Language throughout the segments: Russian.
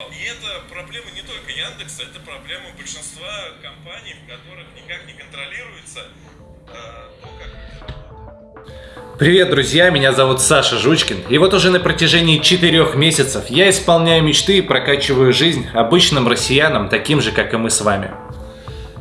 И это проблема не только Яндекса, это проблема большинства компаний, в которых никак не контролируется э, Привет, друзья! Меня зовут Саша Жучкин. И вот уже на протяжении четырех месяцев я исполняю мечты и прокачиваю жизнь обычным россиянам, таким же, как и мы с вами.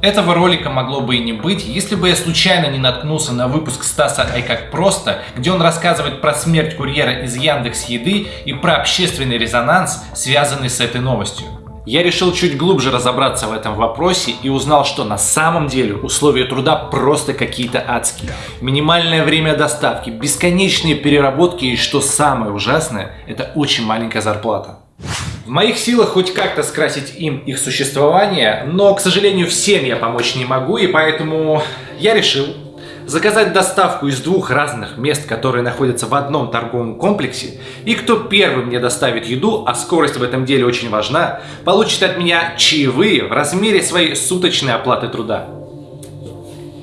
Этого ролика могло бы и не быть, если бы я случайно не наткнулся на выпуск Стаса «Ай как просто», где он рассказывает про смерть курьера из Яндекс Еды и про общественный резонанс, связанный с этой новостью. Я решил чуть глубже разобраться в этом вопросе и узнал, что на самом деле условия труда просто какие-то адские. Минимальное время доставки, бесконечные переработки и что самое ужасное, это очень маленькая зарплата. В моих силах хоть как-то скрасить им их существование, но, к сожалению, всем я помочь не могу, и поэтому я решил заказать доставку из двух разных мест, которые находятся в одном торговом комплексе, и кто первый мне доставит еду, а скорость в этом деле очень важна, получит от меня чаевые в размере своей суточной оплаты труда.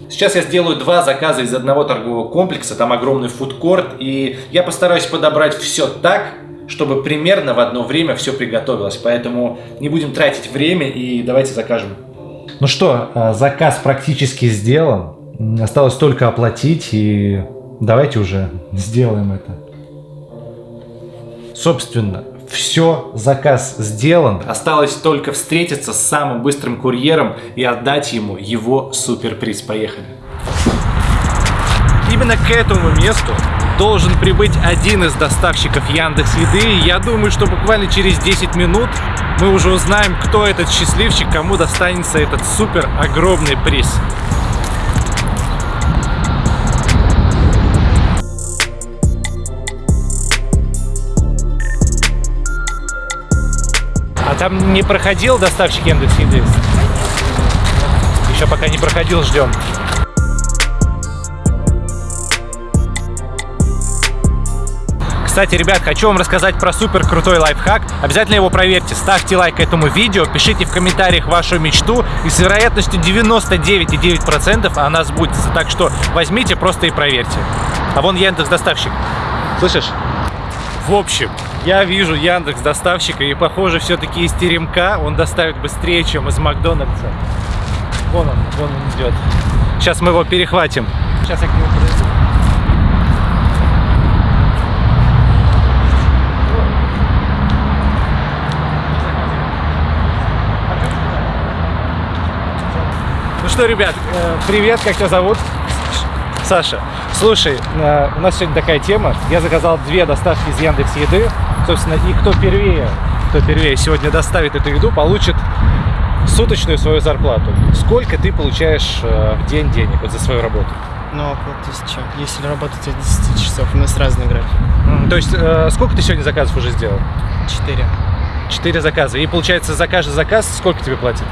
Сейчас я сделаю два заказа из одного торгового комплекса, там огромный фудкорт, и я постараюсь подобрать все так, чтобы примерно в одно время все приготовилось. Поэтому не будем тратить время и давайте закажем. Ну что, э, заказ практически сделан. Осталось только оплатить и давайте уже сделаем это. Собственно, все, заказ сделан. Осталось только встретиться с самым быстрым курьером и отдать ему его суперприз. Поехали. Именно к этому месту должен прибыть один из доставщиков Яндекс Еды. Я думаю, что буквально через 10 минут мы уже узнаем, кто этот счастливчик, кому достанется этот супер огромный приз. А там не проходил доставщик Яндекс Еды? Еще пока не проходил, ждем. Кстати, ребят, хочу вам рассказать про супер крутой лайфхак. Обязательно его проверьте. Ставьте лайк этому видео, пишите в комментариях вашу мечту. И с вероятностью 99,9% она сбудется. Так что возьмите просто и проверьте. А вон Яндекс доставщик. Слышишь? В общем, я вижу Яндекс доставщика и похоже все-таки из теремка он доставит быстрее, чем из Макдональдса. Вон он, вон он идет. Сейчас мы его перехватим. Сейчас я к нему подойду. Ну что, ребят, э, привет, как тебя зовут? Саша. Слушай, э, у нас сегодня такая тема. Я заказал две доставки из Яндекс Еды. Собственно, и кто первее, кто первее сегодня доставит эту еду, получит суточную свою зарплату. Сколько ты получаешь э, в день денег вот за свою работу? Ну, около тысячи. Если работать от 10 часов, у нас разный график. То есть, э, сколько ты сегодня заказов уже сделал? Четыре. Четыре заказа. И получается, за каждый заказ сколько тебе платят?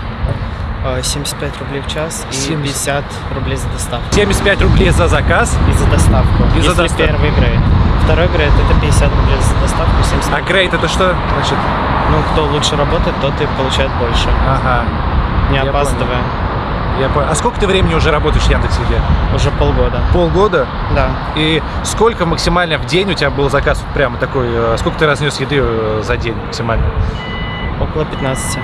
А, 75 рублей в час и 70. 50 рублей за доставку. 75 рублей за заказ. И за доставку. И за доставку. первый грейд. Второй грейд это 50 рублей за доставку, 70 А грейд это что? Значит, Ну, кто лучше работает, тот и получает больше. ага. Не Я опаздывая. Я понял. А сколько ты времени уже работаешь в Яндекс.Еде? Уже полгода. Полгода? Да. И сколько максимально в день у тебя был заказ вот прямо такой? э, Сколько ты разнес еды э, за день максимально? Около 15.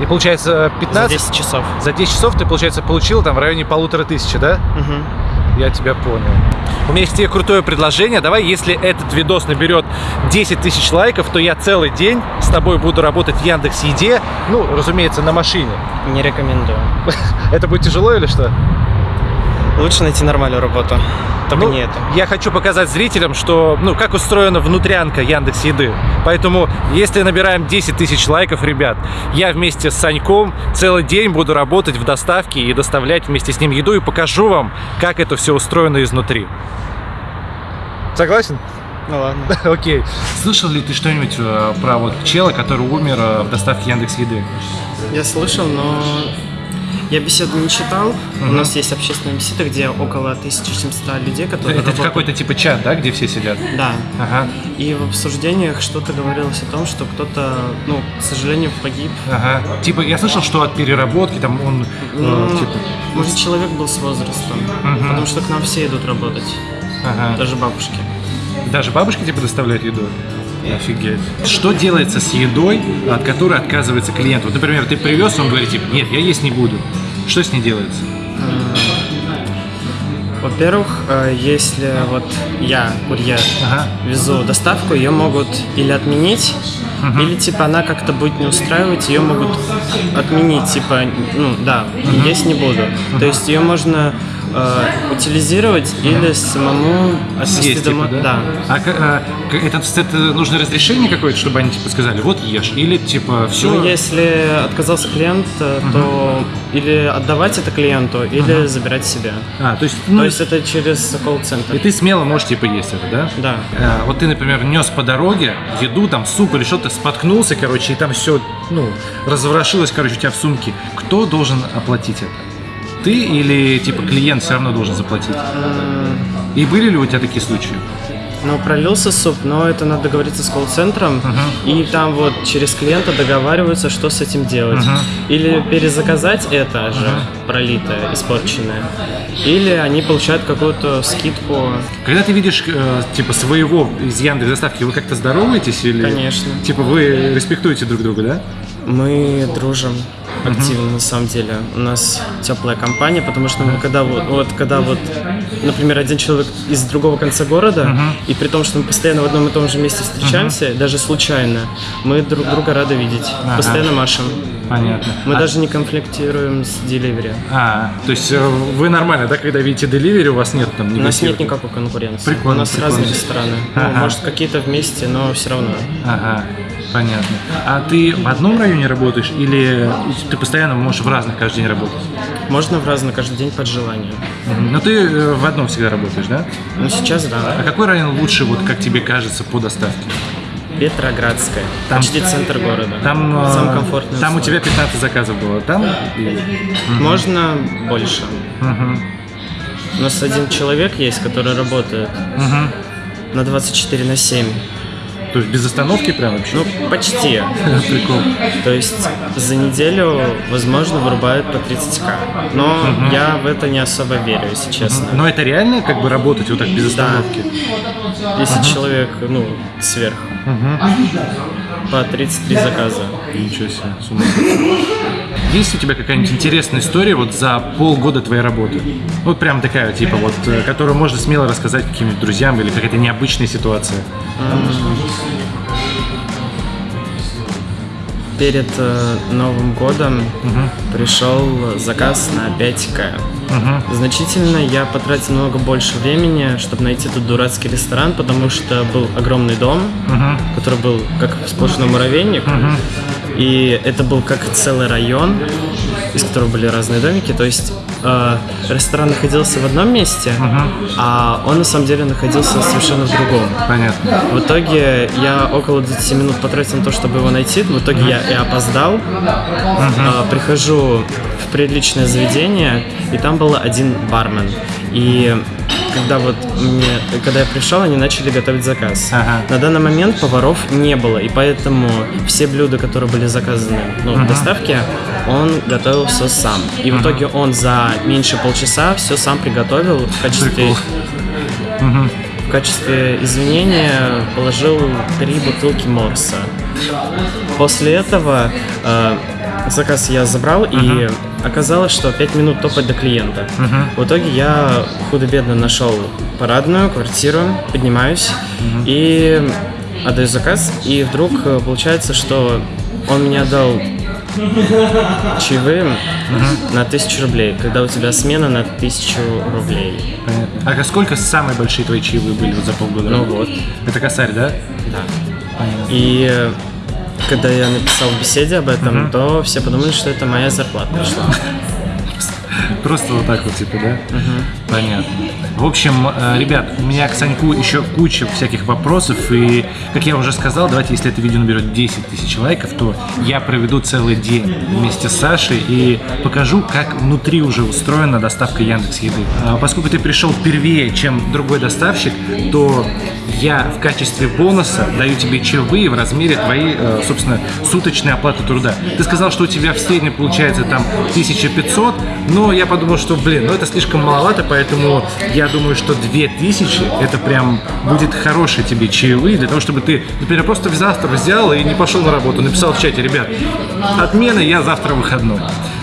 И получается 15? За 10 часов. За 10 часов ты, получается, получил там в районе полутора тысячи, да? Мгм. Я тебя понял. У меня есть тебе крутое предложение. Давай, если этот видос наберет 10 тысяч лайков, то я целый день с тобой буду работать в Яндекс Еде. Ну, разумеется, на машине. Не рекомендую. Это будет тяжело или что? Лучше найти нормальную работу. Только Ну, не это. Я хочу показать зрителям, что, ну, как устроена внутрянка Яндекс Еды. Поэтому, если набираем 10 тысяч лайков, ребят, я вместе с Саньком целый день буду работать в доставке и доставлять вместе с ним еду и покажу вам, как это все устроено изнутри. Согласен? Ну ладно. Окей. Слышал ли ты что-нибудь э, про вот чела, который умер э, в доставке Яндекс Еды? Я слышал, но я беседу не читал. У Мгм. нас есть общественная беседа, где около 1700 людей, которые Это работают. какой-то типа чат, да, где все сидят? Да. Ага, И в обсуждениях что-то говорилось о том, что кто-то, ну, к сожалению, погиб. ага. Типа, я слышал, что от переработки там он, э, Ну, типа, Может, человек был с возрастом. Мгм. Потому что к нам все идут работать. ага. Даже бабушки. Даже бабушки типа доставляют еду? Офигеть. Что делается с едой, от которой отказывается клиент? Вот, например, ты привез, он говорит, типа, нет, я есть не буду. Что с ней делается? Во-первых, э, если вот я, курьер, Ага. везу доставку, ее могут или отменить, или типа она как-то будет не устраивать, ее могут отменить, типа, ну да, есть не буду. То есть ее можно э, утилизировать или самому отвезти Съесть, типа, домой. да? А, а, это, это нужно разрешение какое-то, чтобы они типа сказали, вот ешь, или типа все. Ну, если отказался клиент, э, то или отдавать это клиенту, или забирать себе. А, то есть, ну, То есть это через колл-центр. и ты смело можешь типа есть это, да? Да. А, вот ты, например, нес по дороге еду, там суп или что-то, споткнулся, короче, и там все, ну, разворошилось, короче, у тебя в сумке. Кто должен оплатить это? Ты или типа клиент все равно должен заплатить? И были ли у тебя такие случаи? Ну, пролился суп, но это надо договориться с колл-центром, и там вот через клиента договариваются, что с этим делать. Или перезаказать это же пролитое, испорченное, или они получают какую-то скидку. Когда ты видишь э, типа своего из Яндекс доставки, вы как-то здороваетесь или? Конечно. Типа вы респектуете друг друга, да? Мы дружим активно на самом деле. У нас теплая компания, потому что мы когда вот, вот когда вот, например, один человек из другого конца города, и при том, что мы постоянно в одном и том же месте встречаемся, даже случайно, мы друг друга рады видеть. Постоянно машем. Понятно. Мы а, даже не конфликтируем с деливери. а, то есть э, вы нормально, да, когда видите деливери, у вас нет там У нас нет никакой конкуренции. Прикольно, У нас прикольно. разные рестораны. Ну, Ага. может, какие-то вместе, но все равно. Ага, понятно. А ты в одном районе работаешь или ты постоянно можешь в разных каждый день работать? Можно в разные каждый день под желание. Но ты э, в одном всегда работаешь, да? Ну, сейчас да. А какой район лучше, вот как тебе кажется, по доставке? Петроградская. Там- Почти центр города. Там, э, Самый комфортный. там у тебя 15 заказов было, там? и- Можно больше. Мгм. У нас один человек есть, который работает Мгм. на 24 на 7. То есть без остановки прям вообще? Ну, почти. Прикол. То есть за неделю, возможно, вырубают по 30к. Но я в это не особо верю, если честно. Но это реально как бы работать вот так без Да. остановки? Если человек, ну, сверх. По 33 заказа. Ничего себе, с ума. Есть у тебя какая-нибудь интересная история вот за полгода твоей работы? Вот прям такая, типа вот, э, которую можно смело рассказать каким-нибудь друзьям или какая-то необычная ситуация. Перед э, Новым годом пришел заказ на 5к. Значительно я потратил много больше времени, чтобы найти этот дурацкий ресторан, потому что был огромный дом, который был как сплошной муравейник. И это был как целый район, из которого были разные домики. То есть э, ресторан находился в одном месте, а он на самом деле находился совершенно в другом. Понятно. В итоге я около 20 минут потратил на то, чтобы его найти. В итоге я и опоздал. А, Прихожу в приличное заведение, и там был один бармен. И когда вот мне, когда я пришел, они начали готовить заказ. Ага. На данный момент поваров не было, и поэтому все блюда, которые были заказаны ну, в доставке, он готовил все сам. И в итоге он за меньше полчаса все сам приготовил в качестве Прикол. в качестве извинения положил три бутылки морса. После этого э, заказ я забрал, и оказалось, что 5 минут топать до клиента. В итоге я худо-бедно нашел парадную квартиру, поднимаюсь и отдаю заказ, и вдруг э, получается, что он мне отдал чаевым на тысячу рублей, когда у тебя смена на тысячу рублей. Понятно. А сколько самые большие твои чаевые были вот за полгода? Ну вот. Это косарь, да? Да. Понятно. И э, когда я написал в беседе об этом, то все подумали, что это моя зарплата пришла. Просто вот так вот, типа, да? Понятно. В общем, э, ребят, у меня к Саньку еще куча всяких вопросов, и, как я уже сказал, давайте, если это видео наберет 10 тысяч лайков, то я проведу целый день вместе с Сашей и покажу, как внутри уже устроена доставка Яндекс Еды. А Поскольку ты пришел первее, чем другой доставщик, то я в качестве бонуса даю тебе чаевые в размере твоей, э, собственно, суточной оплаты труда. Ты сказал, что у тебя в среднем получается там 1500, но Но я подумал, что, блин, ну это слишком маловато, поэтому я думаю, что 2000 это прям будет хорошие тебе чаевые для того, чтобы ты, например, просто завтра взял и не пошел на работу, написал в чате, ребят, отмена, я завтра выходной.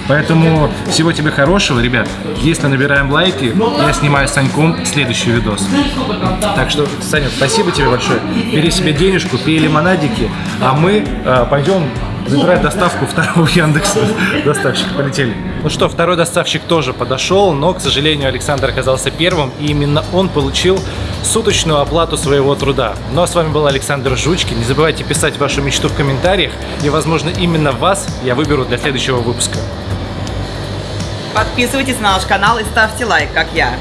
Поэтому всего тебе хорошего, ребят. Если набираем лайки, я снимаю с Саньком следующий видос. Так что, Саня, спасибо тебе большое. Бери себе денежку, пей лимонадики, а мы э, пойдем забирать доставку второго Яндекса. Доставщик, полетели. Ну что, второй доставщик тоже подошел, но, к сожалению, Александр оказался первым, и именно он получил суточную оплату своего труда. Ну а с вами был Александр Жучкин. Не забывайте писать вашу мечту в комментариях, и, возможно, именно вас я выберу для следующего выпуска. Подписывайтесь на наш канал и ставьте лайк, как я.